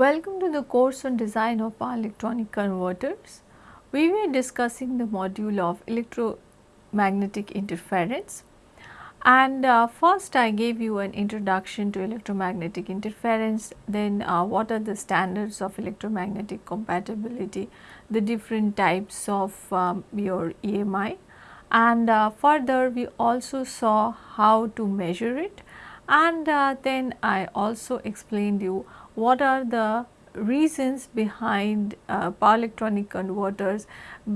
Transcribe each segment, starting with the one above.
Welcome to the course on design of power electronic converters. We were discussing the module of electromagnetic interference. And uh, first I gave you an introduction to electromagnetic interference, then uh, what are the standards of electromagnetic compatibility, the different types of um, your EMI and uh, further we also saw how to measure it. And uh, then I also explained you what are the reasons behind uh, power electronic converters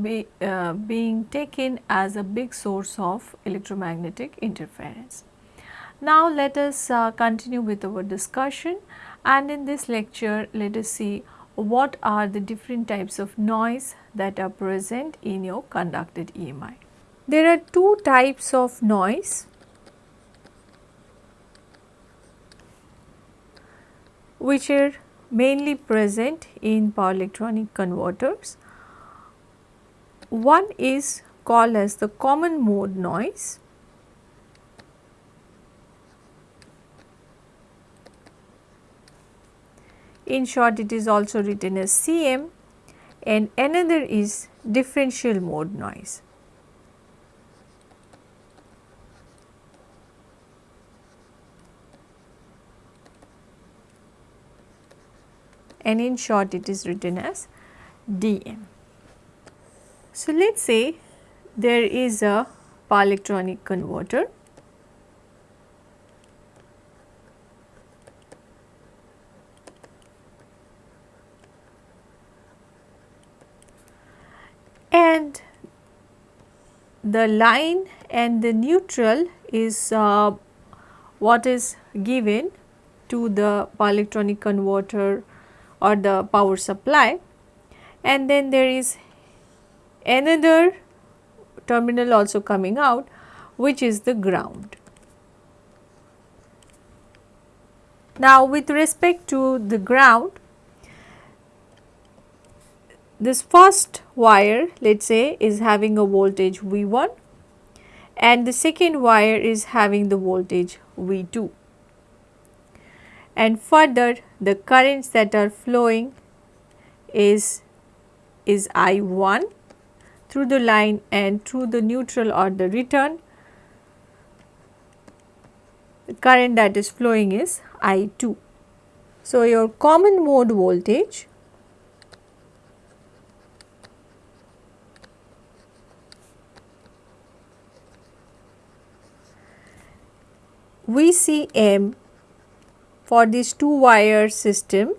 be, uh, being taken as a big source of electromagnetic interference. Now let us uh, continue with our discussion and in this lecture let us see what are the different types of noise that are present in your conducted EMI. There are two types of noise which are mainly present in power electronic converters. One is called as the common mode noise. In short it is also written as CM and another is differential mode noise. And in short it is written as DM. So, let us say there is a power electronic converter and the line and the neutral is uh, what is given to the power electronic converter or the power supply and then there is another terminal also coming out which is the ground. Now with respect to the ground this first wire let us say is having a voltage V1 and the second wire is having the voltage V2 and further the currents that are flowing is is I1 through the line and through the neutral or the return the current that is flowing is I2. So, your common mode voltage VCM for this two wire system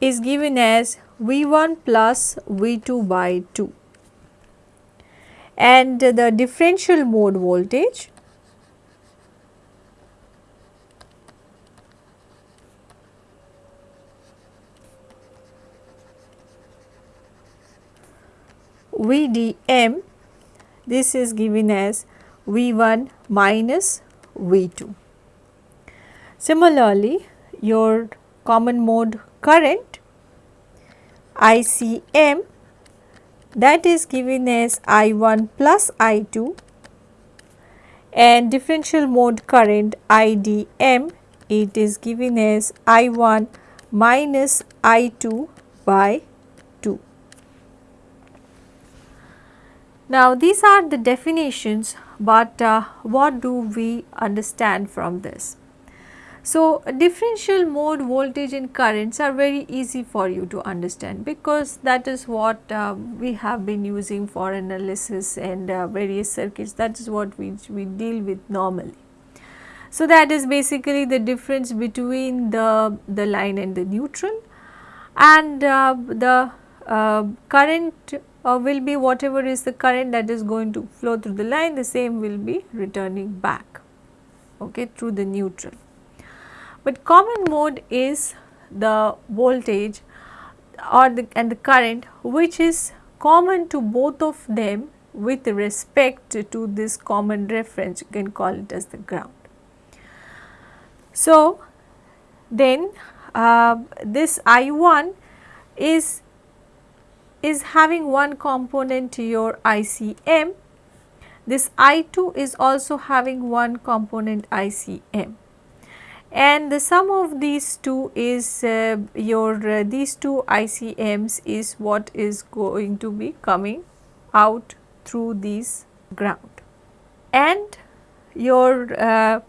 is given as V1 plus V2 by 2 and the differential mode voltage VDM this is given as V1 minus V2. Similarly, your common mode current ICM that is given as I1 plus I2 and differential mode current IDM it is given as I1 minus I2 by 2. Now these are the definitions but uh, what do we understand from this? So, differential mode voltage and currents are very easy for you to understand because that is what uh, we have been using for analysis and uh, various circuits that is what we, we deal with normally. So, that is basically the difference between the, the line and the neutral and uh, the uh, current uh, will be whatever is the current that is going to flow through the line the same will be returning back okay, through the neutral. But common mode is the voltage or the and the current which is common to both of them with respect to this common reference. You can call it as the ground. So, then uh, this I1 is is having one component to your ICM, this I2 is also having one component ICM and the sum of these two is uh, your uh, these two ICMs is what is going to be coming out through this ground. And your uh,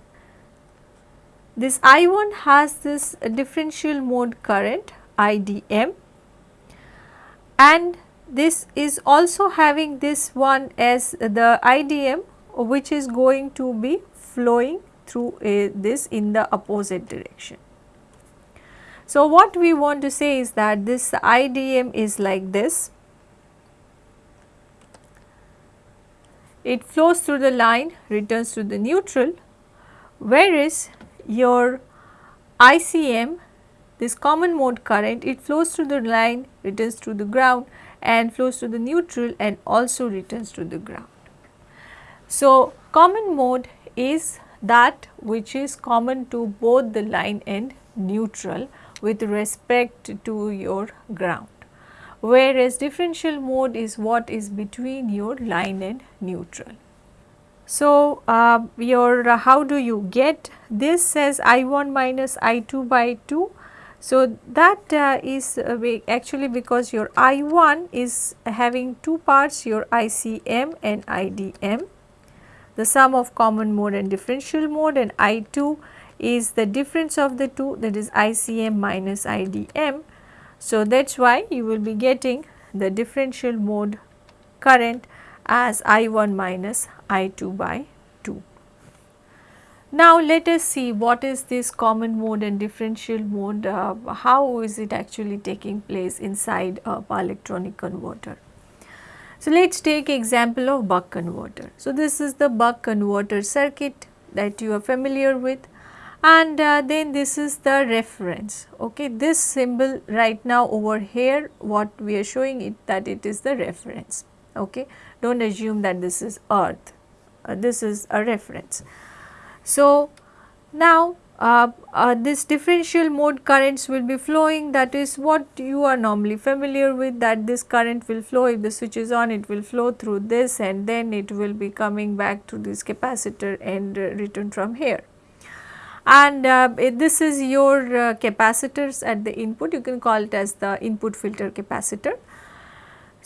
this I1 has this differential mode current IDM and this is also having this one as the IDM which is going to be flowing through uh, this in the opposite direction. So, what we want to say is that this IDM is like this. It flows through the line, returns to the neutral, whereas your ICM, this common mode current, it flows through the line, returns to the ground and flows to the neutral and also returns to the ground. So, common mode is that which is common to both the line and neutral with respect to your ground whereas differential mode is what is between your line and neutral. So, uh, your uh, how do you get this says I1 minus I2 by 2. So, that uh, is uh, actually because your I1 is having two parts your ICM and IDM the sum of common mode and differential mode and I2 is the difference of the two that is ICM minus IDM. So, that is why you will be getting the differential mode current as I1 minus I2 by 2. Now, let us see what is this common mode and differential mode, uh, how is it actually taking place inside a power electronic converter. So, let us take example of buck converter. So, this is the buck converter circuit that you are familiar with and uh, then this is the reference. Okay. This symbol right now over here what we are showing it that it is the reference. Okay. Do not assume that this is earth, uh, this is a reference. So, now uh, uh, this differential mode currents will be flowing. That is what you are normally familiar with that this current will flow. If the switch is on it will flow through this and then it will be coming back to this capacitor and uh, return from here. And uh, this is your uh, capacitors at the input. You can call it as the input filter capacitor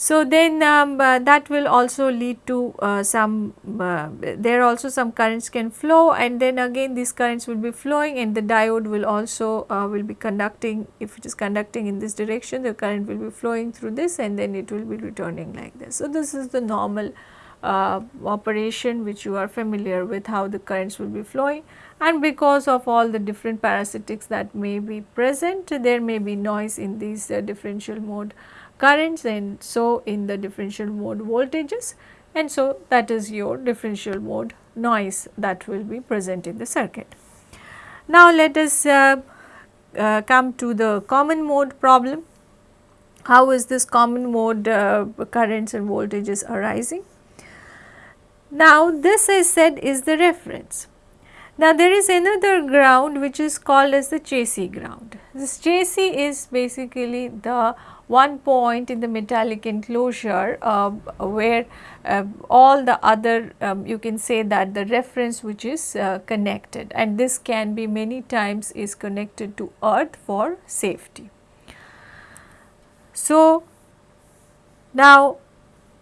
so, then um, uh, that will also lead to uh, some, uh, there also some currents can flow and then again these currents will be flowing and the diode will also uh, will be conducting, if it is conducting in this direction the current will be flowing through this and then it will be returning like this. So, this is the normal uh, operation which you are familiar with how the currents will be flowing and because of all the different parasitics that may be present there may be noise in these uh, differential mode currents and so in the differential mode voltages and so that is your differential mode noise that will be present in the circuit. Now let us uh, uh, come to the common mode problem. How is this common mode uh, currents and voltages arising? Now this I said is the reference. Now there is another ground which is called as the chassis ground. This chassis is basically the one point in the metallic enclosure uh, where uh, all the other um, you can say that the reference which is uh, connected and this can be many times is connected to earth for safety. So, now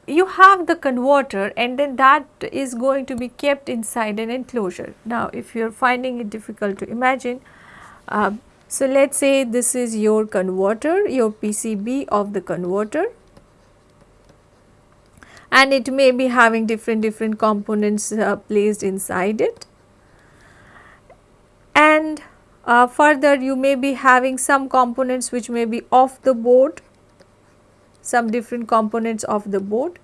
you have the converter and then that is going to be kept inside an enclosure. Now, if you are finding it difficult to imagine, uh, so, let us say this is your converter, your PCB of the converter and it may be having different different components uh, placed inside it. And uh, further you may be having some components which may be off the board, some different components of the board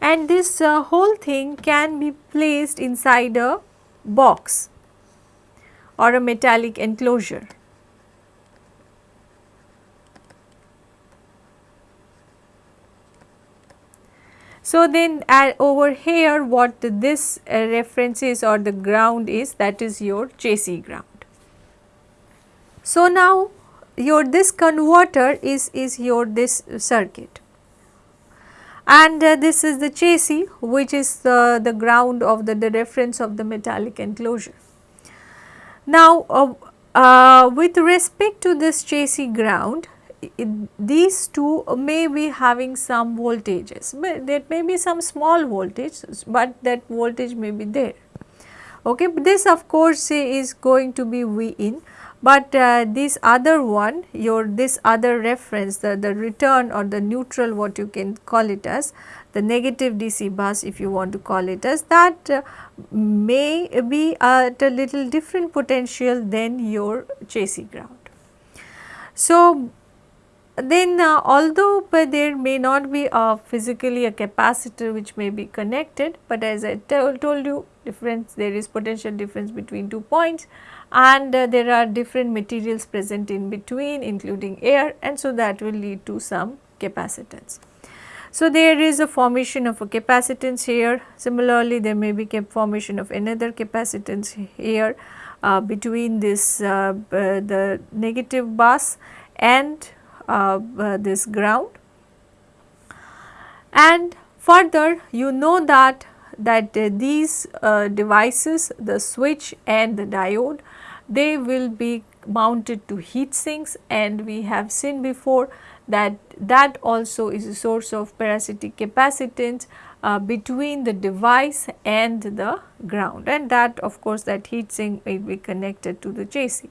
and this uh, whole thing can be placed inside a box or a metallic enclosure. So, then over here what this uh, reference is or the ground is that is your chassis ground. So, now your this converter is, is your this circuit and uh, this is the chassis which is the, the ground of the, the reference of the metallic enclosure. Now, uh, uh, with respect to this chassis ground, these two may be having some voltages, but there may be some small voltage, but that voltage may be there. Okay, but this of course is going to be V in, but uh, this other one your this other reference the, the return or the neutral what you can call it as the negative DC bus if you want to call it as that uh, may be at a little different potential than your chassis ground. So, then uh, although there may not be a physically a capacitor which may be connected, but as I told you difference there is potential difference between two points and uh, there are different materials present in between including air and so that will lead to some capacitance. So, there is a formation of a capacitance here similarly there may be formation of another capacitance here uh, between this uh, the negative bus and this ground. And further you know that that uh, these uh, devices the switch and the diode they will be mounted to heat sinks. And we have seen before that that also is a source of parasitic capacitance uh, between the device and the ground. And that of course that heat sink may be connected to the chassis.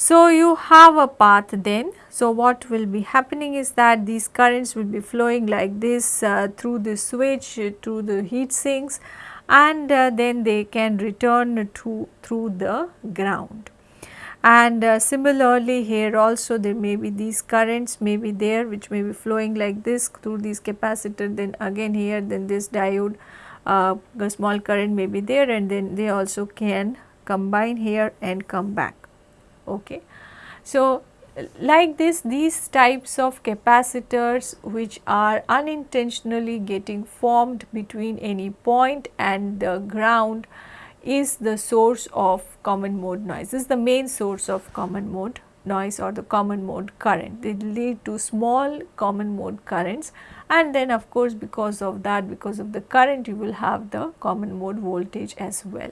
So, you have a path then. So, what will be happening is that these currents will be flowing like this uh, through the switch uh, through the heat sinks and uh, then they can return to through the ground. And uh, similarly here also there may be these currents may be there which may be flowing like this through these capacitor then again here then this diode uh, a small current may be there and then they also can combine here and come back okay. So, like this these types of capacitors which are unintentionally getting formed between any point and the ground is the source of common mode noise. This is the main source of common mode noise or the common mode current. They lead to small common mode currents and then of course because of that because of the current you will have the common mode voltage as well.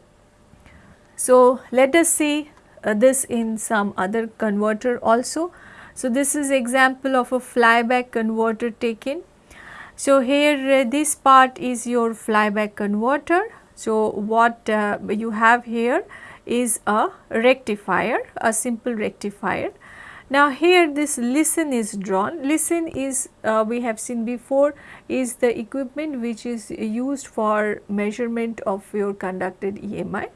So, let us see uh, this in some other converter also. So, this is example of a flyback converter taken. So, here uh, this part is your flyback converter. So, what uh, you have here is a rectifier, a simple rectifier. Now, here this LISN is drawn. LISN is uh, we have seen before is the equipment which is used for measurement of your conducted EMI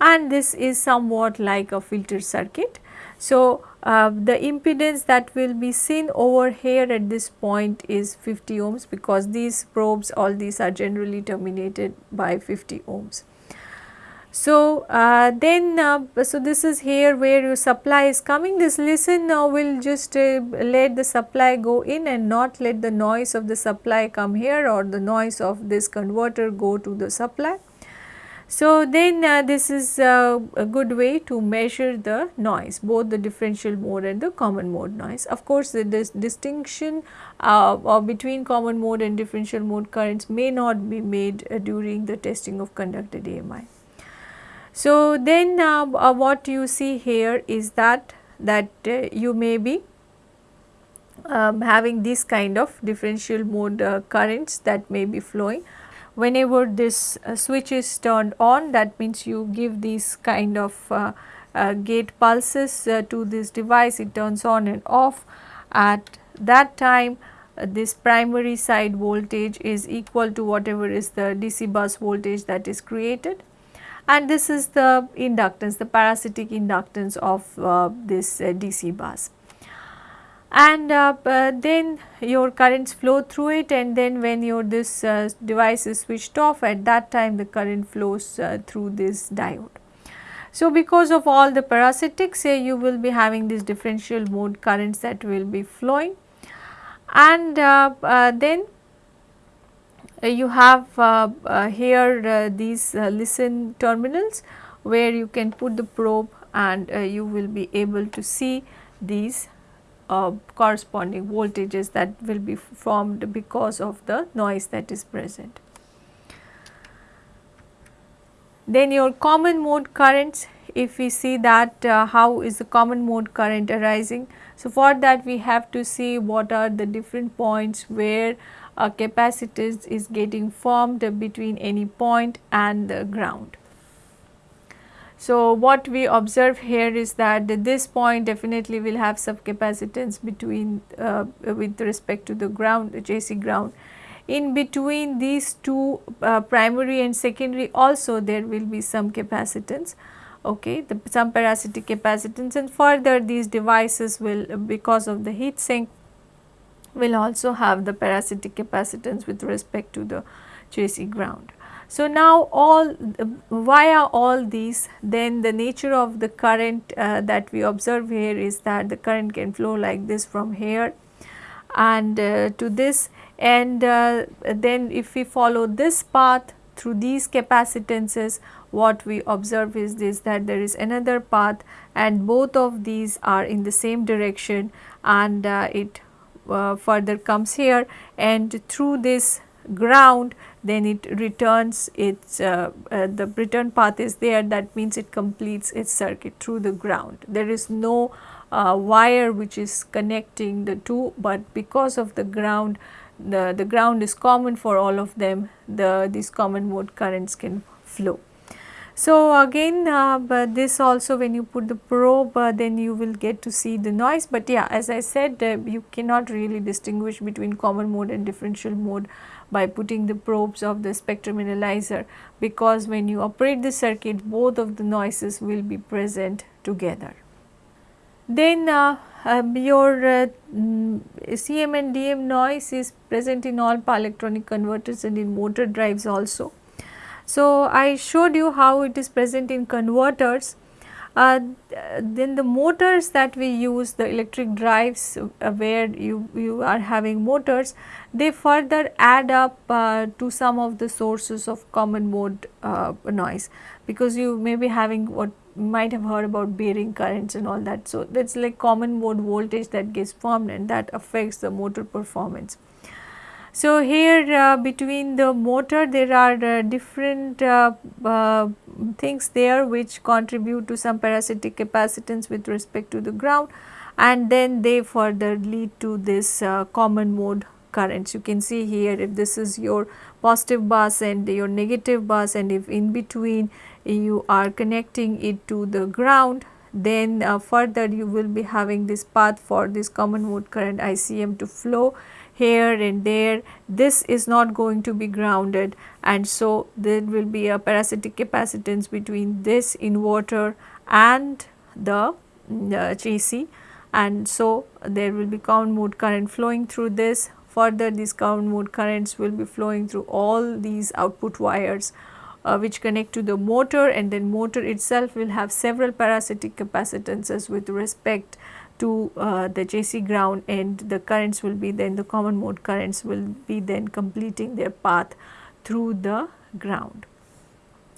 and this is somewhat like a filter circuit. So, uh, the impedance that will be seen over here at this point is 50 ohms because these probes all these are generally terminated by 50 ohms. So, uh, then uh, so this is here where your supply is coming this LISN now will just uh, let the supply go in and not let the noise of the supply come here or the noise of this converter go to the supply. So, then uh, this is uh, a good way to measure the noise both the differential mode and the common mode noise. Of course, the dis distinction uh, between common mode and differential mode currents may not be made uh, during the testing of conducted EMI. So, then uh, uh, what you see here is that that you may be um, having this kind of differential mode currents that may be flowing whenever this uh, switch is turned on that means you give these kind of uh, uh, gate pulses uh, to this device. It turns on and off. At that time uh, this primary side voltage is equal to whatever is the DC bus voltage that is created. And this is the inductance the parasitic inductance of uh, this DC bus and uh, uh, then your currents flow through it and then when your this uh, device is switched off at that time the current flows uh, through this diode. So, because of all the parasitics say you will be having these differential mode currents that will be flowing and uh, uh, then you have here these LISN terminals where you can put the probe and you will be able to see these uh, corresponding voltages that will be formed because of the noise that is present. Then your common mode currents if we see that uh, how is the common mode current arising. So, for that we have to see what are the different points where a capacitance is getting formed between any point and the ground. So, what we observe here is that this point definitely will have some capacitance between uh, with respect to the ground chassis ground. In between these two uh, primary and secondary also there will be some capacitance okay the some parasitic capacitance and further these devices will because of the heat sink will also have the parasitic capacitance with respect to the chassis ground. So, now all via all these? Then the nature of the current uh, that we observe here is that the current can flow like this from here and uh, to this. And uh, then if we follow this path through these capacitances what we observe is this that there is another path and both of these are in the same direction and uh, it uh, further comes here. And through this ground then it returns its uh, uh, the return path is there that means it completes its circuit through the ground. There is no uh, wire which is connecting the two but because of the ground the, the ground is common for all of them the these common mode currents can flow. So, again uh, but this also when you put the probe uh, then you will get to see the noise, but yeah as I said uh, you cannot really distinguish between common mode and differential mode by putting the probes of the spectrum analyzer because when you operate the circuit both of the noises will be present together. Then uh, um, your uh, mm, CM and DM noise is present in all power electronic converters and in motor drives also. So, I showed you how it is present in converters. Uh, then the motors that we use the electric drives uh, where you, you are having motors they further add up uh, to some of the sources of common mode uh, noise because you may be having what might have heard about bearing currents and all that. So, that is like common mode voltage that gets formed and that affects the motor performance. So, here uh, between the motor there are uh, different uh, things there which contribute to some parasitic capacitance with respect to the ground and then they further lead to this common mode currents. You can see here if this is your positive bus and your negative bus and if in between you are connecting it to the ground then uh, further you will be having this path for this common mode current ICM to flow here and there this is not going to be grounded. And so there will be a parasitic capacitance between this inverter and the, the chassis and so there will be common mode current flowing through this. Further these common mode currents will be flowing through all these output wires uh, which connect to the motor. And then motor itself will have several parasitic capacitances with respect to uh, the chassis ground and the currents will be then the common mode currents will be then completing their path through the ground.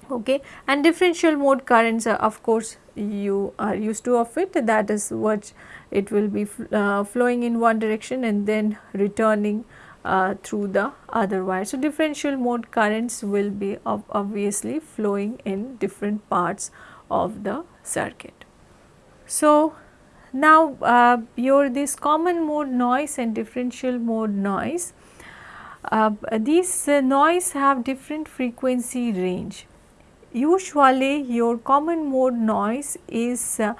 Okay. And differential mode currents are of course you are used to of it that is what it will be uh, flowing in one direction and then returning uh, through the other wire. So, differential mode currents will be obviously flowing in different parts of the circuit. So, now, uh, your this common mode noise and differential mode noise, uh, these uh, noise have different frequency range. Usually, your common mode noise is uh,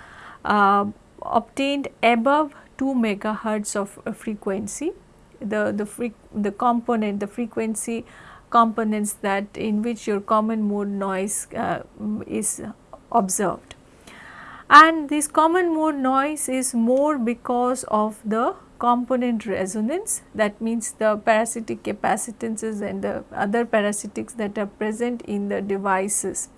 uh, obtained above 2 megahertz of uh, frequency. The the the component the frequency components that in which your common mode noise is observed and this common mode noise is more because of the component resonance that means the parasitic capacitances and the other parasitics that are present in the devices.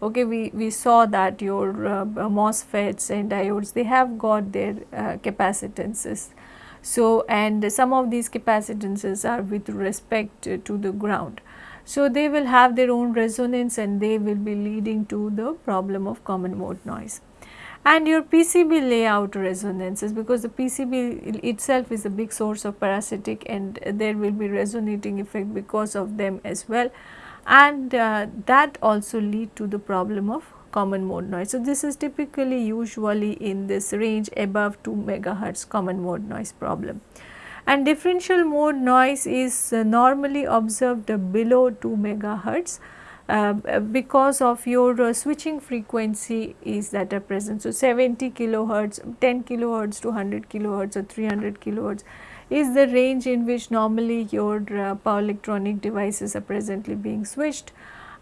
Okay, we, we saw that your uh, MOSFETs and diodes they have got their uh, capacitances. So, and some of these capacitances are with respect to the ground. So, they will have their own resonance and they will be leading to the problem of common mode noise and your PCB layout resonances because the PCB itself is a big source of parasitic and there will be resonating effect because of them as well and uh, that also lead to the problem of common mode noise. So, this is typically usually in this range above 2 megahertz common mode noise problem. And differential mode noise is uh, normally observed below 2 megahertz because of your uh, switching frequency is that are present. So, 70 kilohertz, 10 kilohertz to 100 kilohertz or 300 kilohertz is the range in which normally your uh, power electronic devices are presently being switched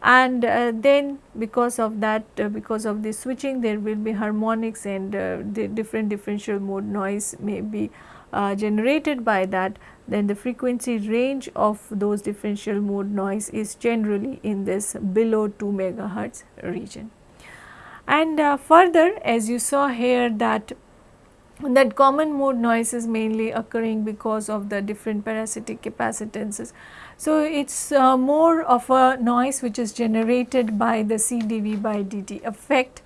and uh, then because of that uh, because of the switching there will be harmonics and uh, the different differential mode noise may be uh, generated by that then the frequency range of those differential mode noise is generally in this below 2 megahertz region. And uh, further as you saw here that that common mode noise is mainly occurring because of the different parasitic capacitances. So, it is uh, more of a noise which is generated by the CdV by dt effect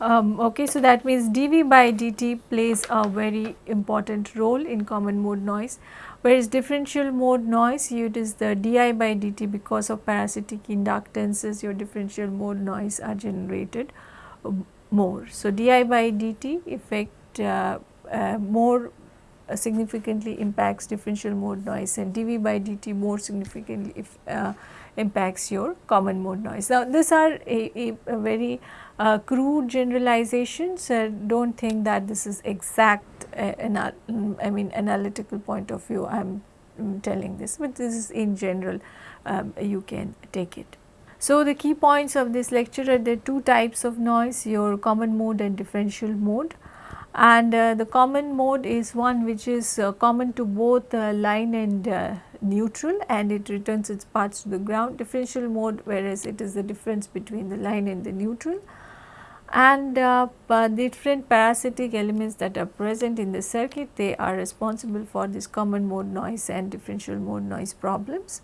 um, okay, so that means dV by dt plays a very important role in common mode noise, whereas differential mode noise it is the di by dt because of parasitic inductances your differential mode noise are generated um, more. So, di by dt effect uh, uh, more uh, significantly impacts differential mode noise and dV by dt more significantly if, uh, impacts your common mode noise. Now, these are a, a, a very uh, crude generalizations, uh, do not think that this is exact uh, I mean analytical point of view I am um, telling this, but this is in general um, you can take it. So, the key points of this lecture are the two types of noise your common mode and differential mode and uh, the common mode is one which is uh, common to both uh, line and neutral and it returns its parts to the ground. Differential mode whereas it is the difference between the line and the neutral. And uh, different parasitic elements that are present in the circuit they are responsible for this common mode noise and differential mode noise problems.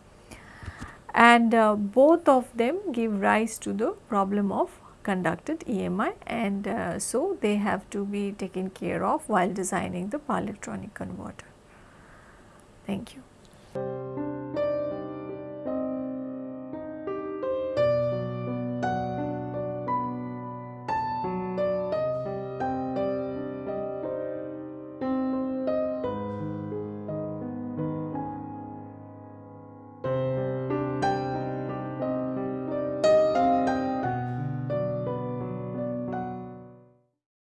And uh, both of them give rise to the problem of conducted EMI and uh, so they have to be taken care of while designing the power electronic converter. Thank you.